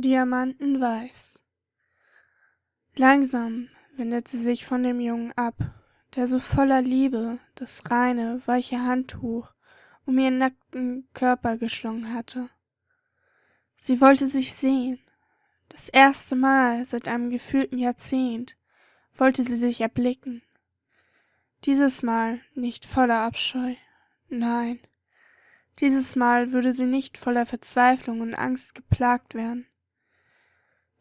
diamantenweiß langsam wendete sie sich von dem jungen ab der so voller liebe das reine weiche handtuch um ihren nackten körper geschlungen hatte. Sie wollte sich sehen. Das erste mal seit einem gefühlten jahrzehnt wollte sie sich erblicken. Dieses mal nicht voller abscheu. Nein. Dieses mal würde sie nicht voller verzweiflung und angst geplagt werden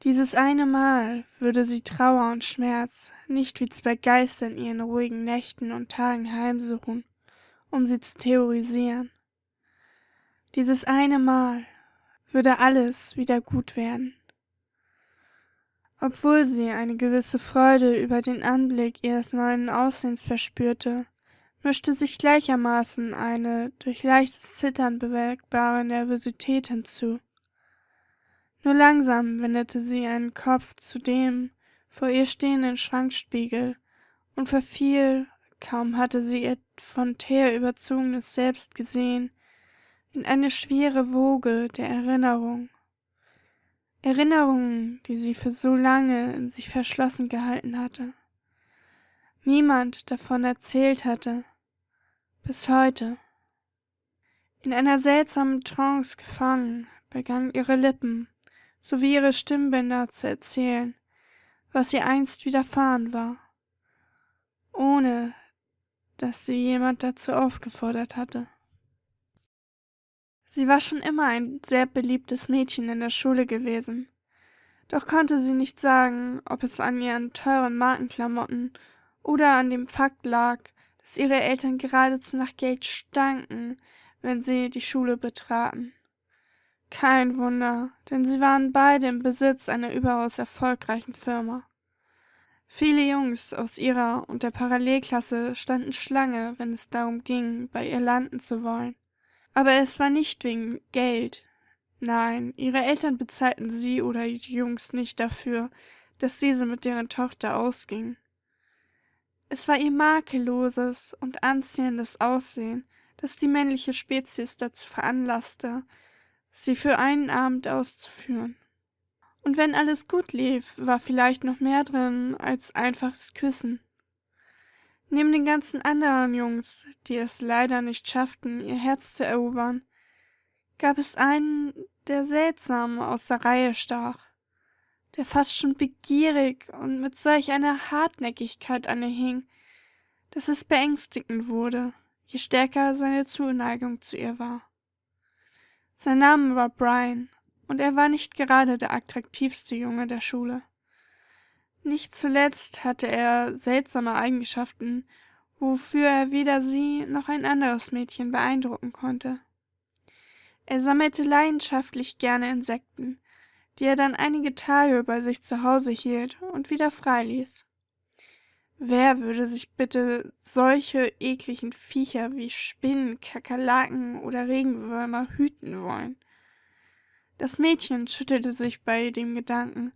dieses eine mal würde sie trauer und schmerz nicht wie zwei geister in ihren ruhigen nächten und tagen heimsuchen um sie zu theorisieren. Dieses eine mal würde alles wieder gut werden. Obwohl sie eine gewisse freude über den anblick ihres neuen aussehens verspürte mischte sich gleichermaßen eine durch leichtes zittern bemerkbare nervosität hinzu nur langsam wendete sie ihren kopf zu dem vor ihr stehenden schrankspiegel und verfiel kaum hatte sie ihr von teer überzogenes selbst gesehen in eine schwere woge der erinnerung. Erinnerungen die sie für so lange in sich verschlossen gehalten hatte. Niemand davon erzählt hatte. Bis heute. In einer seltsamen trance gefangen begannen ihre lippen sowie ihre stimmbänder zu erzählen was ihr einst widerfahren war ohne dass sie jemand dazu aufgefordert hatte. Sie war schon immer ein sehr beliebtes mädchen in der schule gewesen doch konnte sie nicht sagen ob es an ihren teuren markenklamotten oder an dem fakt lag dass ihre eltern geradezu nach geld stanken wenn sie die schule betraten kein wunder denn sie waren beide im besitz einer überaus erfolgreichen firma. Viele jungs aus ihrer und der parallelklasse standen schlange wenn es darum ging bei ihr landen zu wollen. Aber es war nicht wegen geld. Nein ihre eltern bezahlten sie oder die jungs nicht dafür dass diese mit deren tochter ausging es war ihr makelloses und anziehendes aussehen das die männliche spezies dazu veranlaßte sie für einen abend auszuführen. Und wenn alles gut lief war vielleicht noch mehr drin als einfaches küssen. Neben den ganzen anderen jungs die es leider nicht schafften ihr herz zu erobern gab es einen der seltsam aus der reihe stach der fast schon begierig und mit solch einer hartnäckigkeit an ihr hing dass es beängstigend wurde je stärker seine zuneigung zu ihr war sein name war brian und er war nicht gerade der attraktivste junge der schule. Nicht zuletzt hatte er seltsame eigenschaften wofür er weder sie noch ein anderes mädchen beeindrucken konnte. Er sammelte leidenschaftlich gerne insekten die er dann einige tage bei sich zu hause hielt und wieder freiließ wer würde sich bitte solche ekligen viecher wie spinnen kakerlaken oder regenwürmer hüten wollen? Das mädchen schüttelte sich bei dem gedanken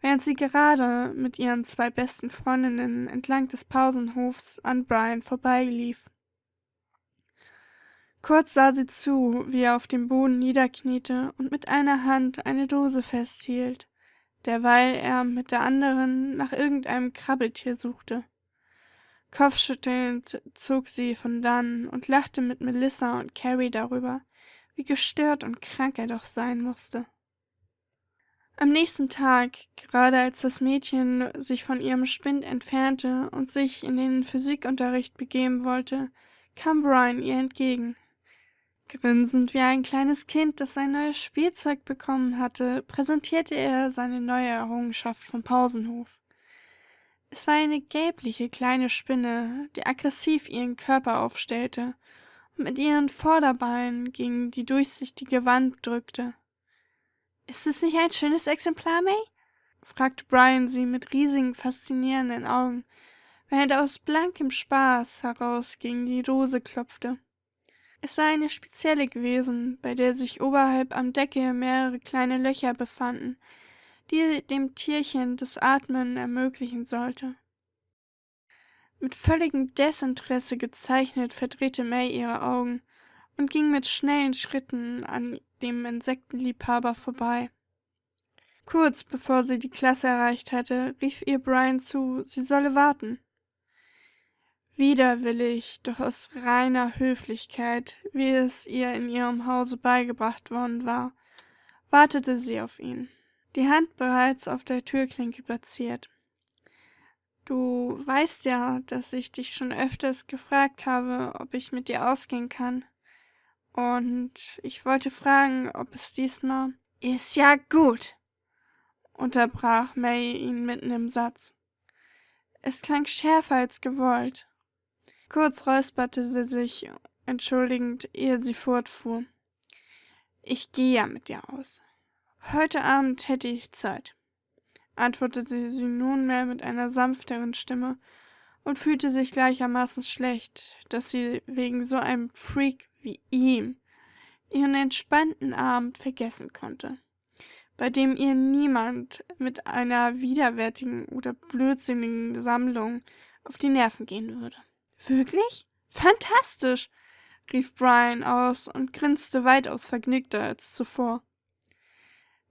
während sie gerade mit ihren zwei besten freundinnen entlang des pausenhofs an brian vorbeilief. Kurz sah sie zu wie er auf dem boden niederkniete und mit einer hand eine dose festhielt derweil er mit der anderen nach irgendeinem krabbeltier suchte. Kopfschüttelnd zog sie von dannen und lachte mit melissa und carrie darüber wie gestört und krank er doch sein musste am nächsten tag gerade als das mädchen sich von ihrem spind entfernte und sich in den physikunterricht begeben wollte kam brian ihr entgegen grinsend wie ein kleines kind das sein neues spielzeug bekommen hatte präsentierte er seine neue errungenschaft vom pausenhof. Es war eine gelbliche kleine spinne die aggressiv ihren körper aufstellte mit ihren vorderbeinen gegen die durchsichtige wand drückte. Ist es nicht ein schönes exemplar may? fragte brian sie mit riesigen faszinierenden augen während er aus blankem spaß heraus gegen die dose klopfte es sei eine spezielle gewesen bei der sich oberhalb am decke mehrere kleine löcher befanden die dem tierchen das atmen ermöglichen sollte mit völligem desinteresse gezeichnet verdrehte may ihre augen und ging mit schnellen schritten an dem insektenliebhaber vorbei Kurz bevor sie die Klasse erreicht hatte, rief ihr Brian zu, sie solle warten. Widerwillig, doch aus reiner Höflichkeit, wie es ihr in ihrem Hause beigebracht worden war, wartete sie auf ihn, die Hand bereits auf der Türklinke platziert. Du weißt ja, dass ich dich schon öfters gefragt habe, ob ich mit dir ausgehen kann. Und ich wollte fragen, ob es diesmal. Ist ja gut, unterbrach May ihn mitten im Satz. Es klang schärfer als gewollt. Kurz räusperte sie sich, entschuldigend, ehe sie fortfuhr. Ich gehe ja mit dir aus. Heute Abend hätte ich Zeit, antwortete sie nunmehr mit einer sanfteren Stimme und fühlte sich gleichermaßen schlecht, dass sie wegen so einem Freak wie ihm ihren entspannten Abend vergessen konnte, bei dem ihr niemand mit einer widerwärtigen oder blödsinnigen Sammlung auf die Nerven gehen würde. Wirklich? Fantastisch! rief Brian aus und grinste weitaus vergnügter als zuvor.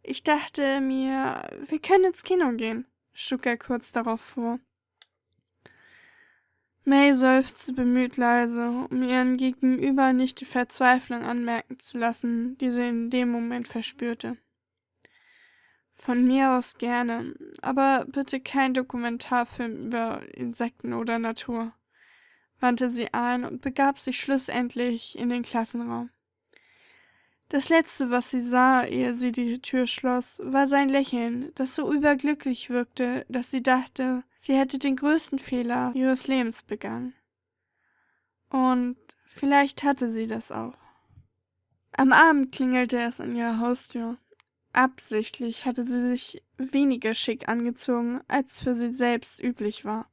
Ich dachte mir, wir können ins Kino gehen, schlug er kurz darauf vor. May seufzte bemüht leise, um ihren Gegenüber nicht die Verzweiflung anmerken zu lassen, die sie in dem Moment verspürte. Von mir aus gerne, aber bitte kein Dokumentarfilm über Insekten oder Natur wandte sie ein und begab sich schlussendlich in den Klassenraum. Das letzte, was sie sah, ehe sie die Tür schloss, war sein Lächeln, das so überglücklich wirkte, dass sie dachte, sie hätte den größten Fehler ihres Lebens begangen. Und vielleicht hatte sie das auch. Am Abend klingelte es an ihrer Haustür. Absichtlich hatte sie sich weniger schick angezogen, als für sie selbst üblich war.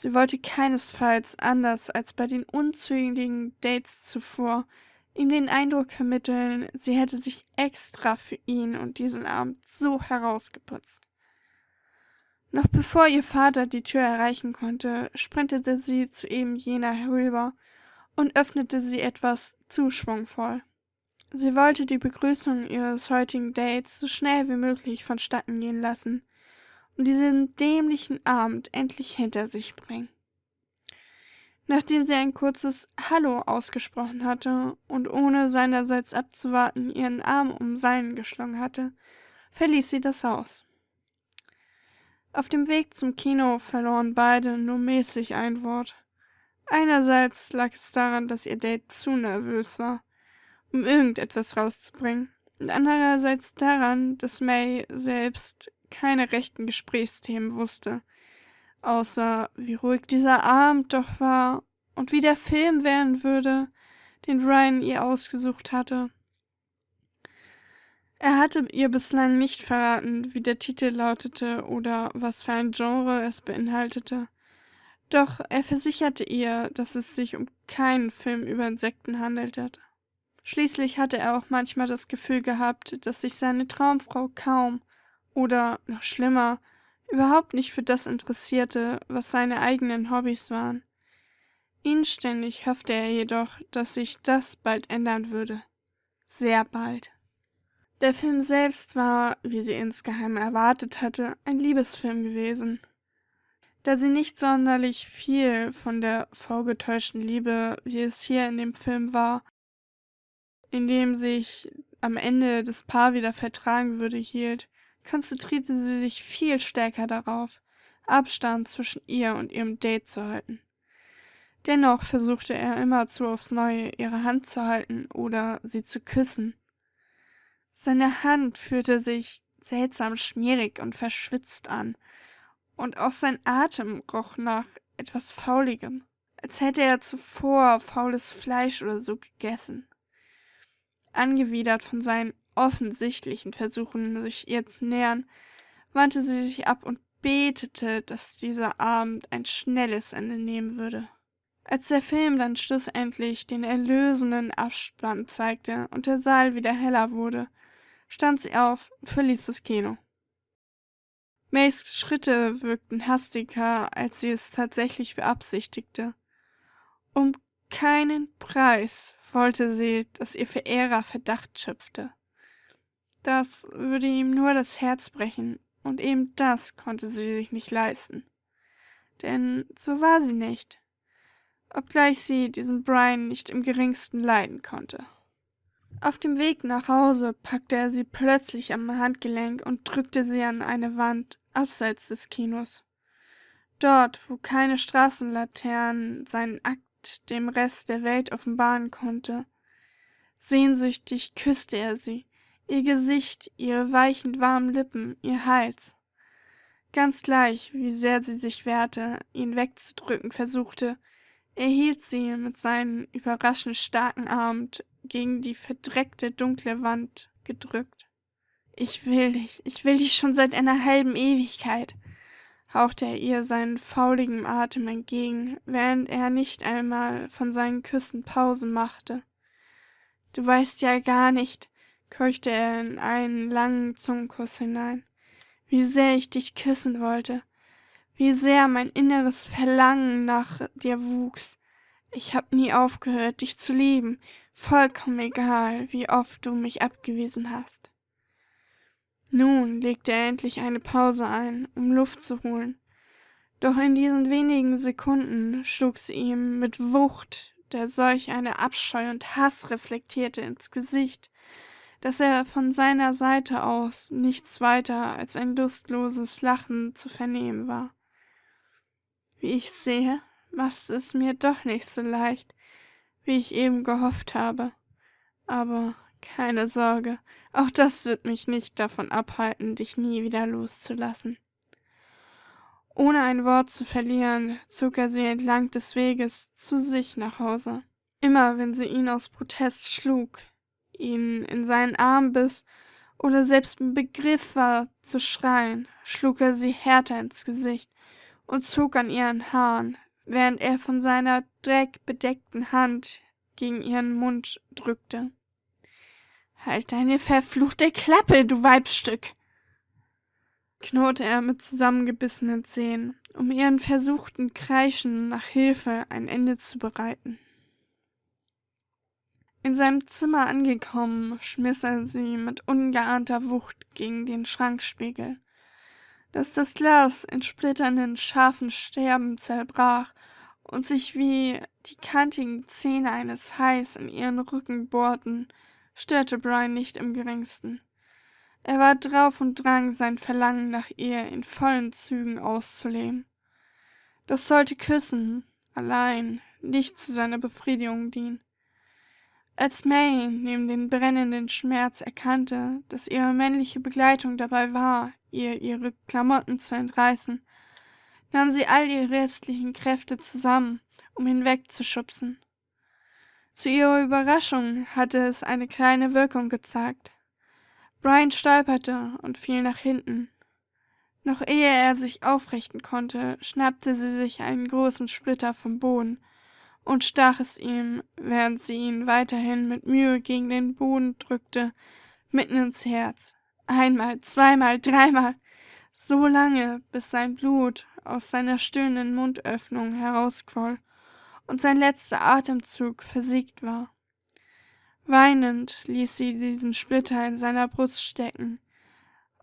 Sie wollte keinesfalls, anders als bei den unzähligen Dates zuvor, ihm den Eindruck vermitteln, sie hätte sich extra für ihn und diesen Abend so herausgeputzt. Noch bevor ihr Vater die Tür erreichen konnte, sprintete sie zu eben jener herüber und öffnete sie etwas zu schwungvoll. Sie wollte die Begrüßung ihres heutigen Dates so schnell wie möglich vonstatten gehen lassen, und diesen dämlichen Abend endlich hinter sich bringen. Nachdem sie ein kurzes Hallo ausgesprochen hatte und ohne seinerseits abzuwarten ihren Arm um seinen geschlungen hatte, verließ sie das Haus. Auf dem Weg zum Kino verloren beide nur mäßig ein Wort. Einerseits lag es daran, dass ihr Date zu nervös war, um irgendetwas rauszubringen, und andererseits daran, dass May selbst keine rechten Gesprächsthemen wusste, außer wie ruhig dieser Abend doch war und wie der Film werden würde, den Ryan ihr ausgesucht hatte. Er hatte ihr bislang nicht verraten, wie der Titel lautete oder was für ein Genre es beinhaltete. Doch er versicherte ihr, dass es sich um keinen Film über Insekten handelte. Schließlich hatte er auch manchmal das Gefühl gehabt, dass sich seine Traumfrau kaum oder, noch schlimmer, überhaupt nicht für das interessierte, was seine eigenen Hobbys waren. Inständig hoffte er jedoch, dass sich das bald ändern würde. Sehr bald. Der Film selbst war, wie sie insgeheim erwartet hatte, ein Liebesfilm gewesen. Da sie nicht sonderlich viel von der vorgetäuschten Liebe, wie es hier in dem Film war, in dem sich am Ende das Paar wieder vertragen würde, hielt, konzentrierte sie sich viel stärker darauf, Abstand zwischen ihr und ihrem Date zu halten. Dennoch versuchte er immerzu aufs Neue, ihre Hand zu halten oder sie zu küssen. Seine Hand fühlte sich seltsam schmierig und verschwitzt an, und auch sein Atem roch nach etwas Fauligem, als hätte er zuvor faules Fleisch oder so gegessen. Angewidert von seinen offensichtlichen Versuchen, sich ihr zu nähern, wandte sie sich ab und betete, dass dieser Abend ein schnelles Ende nehmen würde. Als der Film dann schlussendlich den erlösenden Abspann zeigte und der Saal wieder heller wurde, stand sie auf und verließ das Kino. Mays Schritte wirkten hastiger, als sie es tatsächlich beabsichtigte. Um keinen Preis wollte sie, dass ihr Verehrer Verdacht schöpfte. Das würde ihm nur das Herz brechen, und eben das konnte sie sich nicht leisten. Denn so war sie nicht, obgleich sie diesen Brian nicht im geringsten leiden konnte. Auf dem Weg nach Hause packte er sie plötzlich am Handgelenk und drückte sie an eine Wand abseits des Kinos. Dort, wo keine Straßenlaternen seinen Akt dem Rest der Welt offenbaren konnte. Sehnsüchtig küsste er sie, ihr Gesicht, ihre weichen, warmen Lippen, ihr Hals. Ganz gleich, wie sehr sie sich wehrte, ihn wegzudrücken versuchte, er hielt sie mit seinen überraschend starken Armen gegen die verdreckte dunkle Wand gedrückt. Ich will dich, ich will dich schon seit einer halben Ewigkeit, hauchte er ihr seinen fauligen Atem entgegen, während er nicht einmal von seinen Küssen Pause machte. Du weißt ja gar nicht, keuchte er in einen langen Zungenkuss hinein, wie sehr ich dich küssen wollte, wie sehr mein inneres Verlangen nach dir wuchs. Ich hab nie aufgehört, dich zu lieben, vollkommen egal, wie oft du mich abgewiesen hast. Nun legte er endlich eine Pause ein, um Luft zu holen. Doch in diesen wenigen Sekunden schlug sie ihm mit Wucht, der solch eine Abscheu und Hass reflektierte, ins Gesicht, dass er von seiner Seite aus nichts weiter als ein lustloses Lachen zu vernehmen war. Wie ich sehe, machst es mir doch nicht so leicht, wie ich eben gehofft habe. Aber keine Sorge, auch das wird mich nicht davon abhalten, dich nie wieder loszulassen. Ohne ein Wort zu verlieren, zog er sie entlang des Weges zu sich nach Hause. Immer wenn sie ihn aus Protest schlug, ihn in seinen Arm biss oder selbst im Begriff war zu schreien, schlug er sie härter ins Gesicht und zog an ihren Haaren, während er von seiner dreckbedeckten Hand gegen ihren Mund drückte. Halt deine verfluchte Klappe, du Weibsstück! knurrte er mit zusammengebissenen Zähnen, um ihren versuchten Kreischen nach Hilfe ein Ende zu bereiten. In seinem Zimmer angekommen, schmiss er sie mit ungeahnter Wucht gegen den Schrankspiegel, dass das Glas in splitternden, scharfen Sterben zerbrach und sich wie die kantigen Zähne eines Hais in ihren Rücken bohrten, störte Brian nicht im geringsten. Er war drauf und drang, sein Verlangen nach ihr in vollen Zügen auszuleben. Doch sollte Küssen allein nicht zu seiner Befriedigung dienen. Als May neben den brennenden Schmerz erkannte, dass ihre männliche Begleitung dabei war, ihr ihre Klamotten zu entreißen, nahm sie all ihre restlichen Kräfte zusammen, um ihn wegzuschubsen. Zu ihrer Überraschung hatte es eine kleine Wirkung gezeigt. Brian stolperte und fiel nach hinten. Noch ehe er sich aufrichten konnte, schnappte sie sich einen großen Splitter vom Boden und stach es ihm, während sie ihn weiterhin mit Mühe gegen den Boden drückte, mitten ins Herz. Einmal, zweimal, dreimal, so lange, bis sein Blut aus seiner stöhnenden Mundöffnung herausquoll und sein letzter Atemzug versiegt war. Weinend ließ sie diesen Splitter in seiner Brust stecken.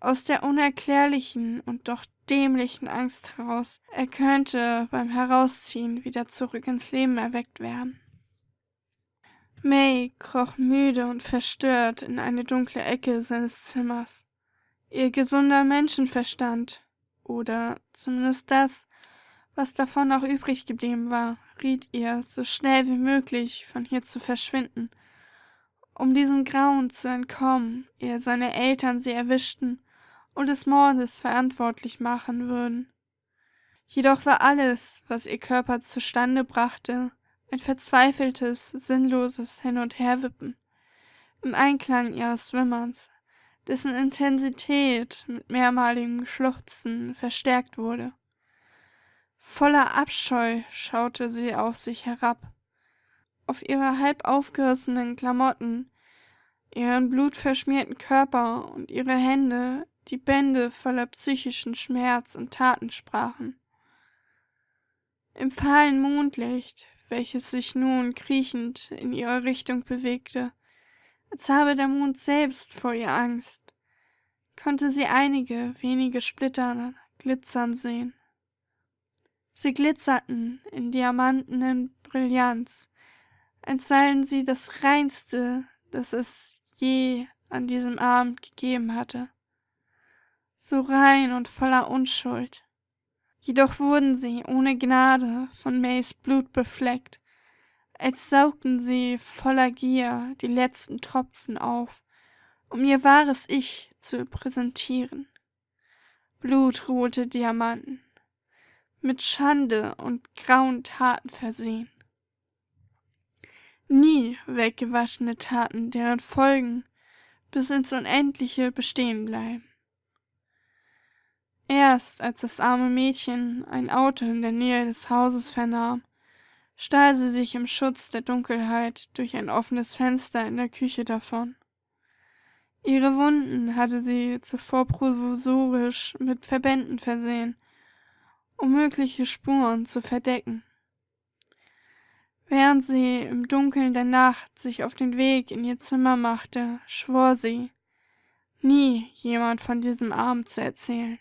Aus der unerklärlichen und doch dämlichen Angst heraus, er könnte beim Herausziehen wieder zurück ins Leben erweckt werden. May kroch müde und verstört in eine dunkle Ecke seines Zimmers. Ihr gesunder Menschenverstand, oder zumindest das, was davon noch übrig geblieben war, riet ihr, so schnell wie möglich von hier zu verschwinden, um diesen Grauen zu entkommen, ehe seine Eltern sie erwischten und des Mordes verantwortlich machen würden. Jedoch war alles, was ihr Körper zustande brachte, ein verzweifeltes, sinnloses Hin- und Herwippen, im Einklang ihres Wimmerns, dessen Intensität mit mehrmaligem Schluchzen verstärkt wurde. Voller Abscheu schaute sie auf sich herab, auf ihre halb aufgerissenen Klamotten, ihren blutverschmierten Körper und ihre Hände, die Bände voller psychischen Schmerz und Taten sprachen. Im fahlen Mondlicht, welches sich nun kriechend in ihre Richtung bewegte, als habe der Mond selbst vor ihr Angst, konnte sie einige wenige Splitter glitzern sehen. Sie glitzerten in diamantenen Brillanz, als seien sie das Reinste, das es je an diesem Abend gegeben hatte. So rein und voller Unschuld. Jedoch wurden sie ohne Gnade von Mays Blut befleckt, als saugten sie voller Gier die letzten Tropfen auf, um ihr wahres Ich zu präsentieren. Blutrote Diamanten, mit Schande und grauen Taten versehen. Nie weggewaschene Taten, deren Folgen bis ins Unendliche bestehen bleiben. Erst als das arme Mädchen ein Auto in der Nähe des Hauses vernahm, stahl sie sich im Schutz der Dunkelheit durch ein offenes Fenster in der Küche davon. Ihre Wunden hatte sie zuvor provisorisch mit Verbänden versehen, um mögliche Spuren zu verdecken. Während sie im Dunkeln der Nacht sich auf den Weg in ihr Zimmer machte, schwor sie, nie jemand von diesem Abend zu erzählen,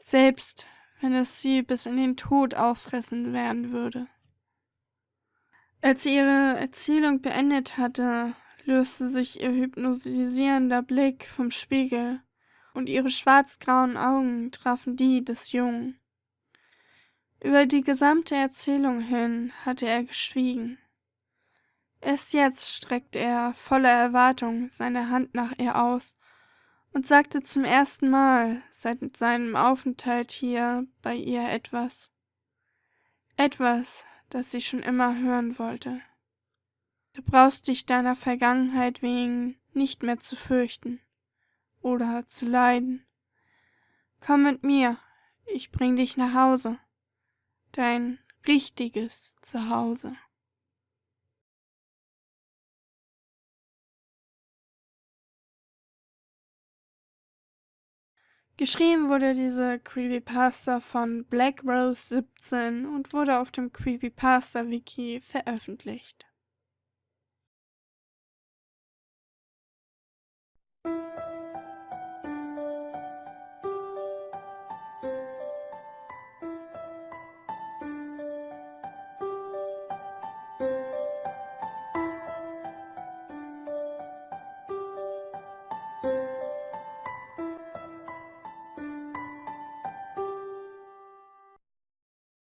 selbst wenn es sie bis in den Tod auffressen werden würde. Als sie ihre Erzählung beendet hatte, löste sich ihr hypnotisierender Blick vom Spiegel, und ihre schwarzgrauen Augen trafen die des Jungen. Über die gesamte Erzählung hin hatte er geschwiegen. Erst jetzt streckte er voller Erwartung seine Hand nach ihr aus und sagte zum ersten Mal seit seinem Aufenthalt hier bei ihr etwas. Etwas, das sie schon immer hören wollte. Du brauchst dich deiner Vergangenheit wegen nicht mehr zu fürchten oder zu leiden. Komm mit mir, ich bring dich nach Hause dein richtiges Zuhause. Geschrieben wurde diese Creepypasta von Black Rose 17 und wurde auf dem Creepypasta Wiki veröffentlicht.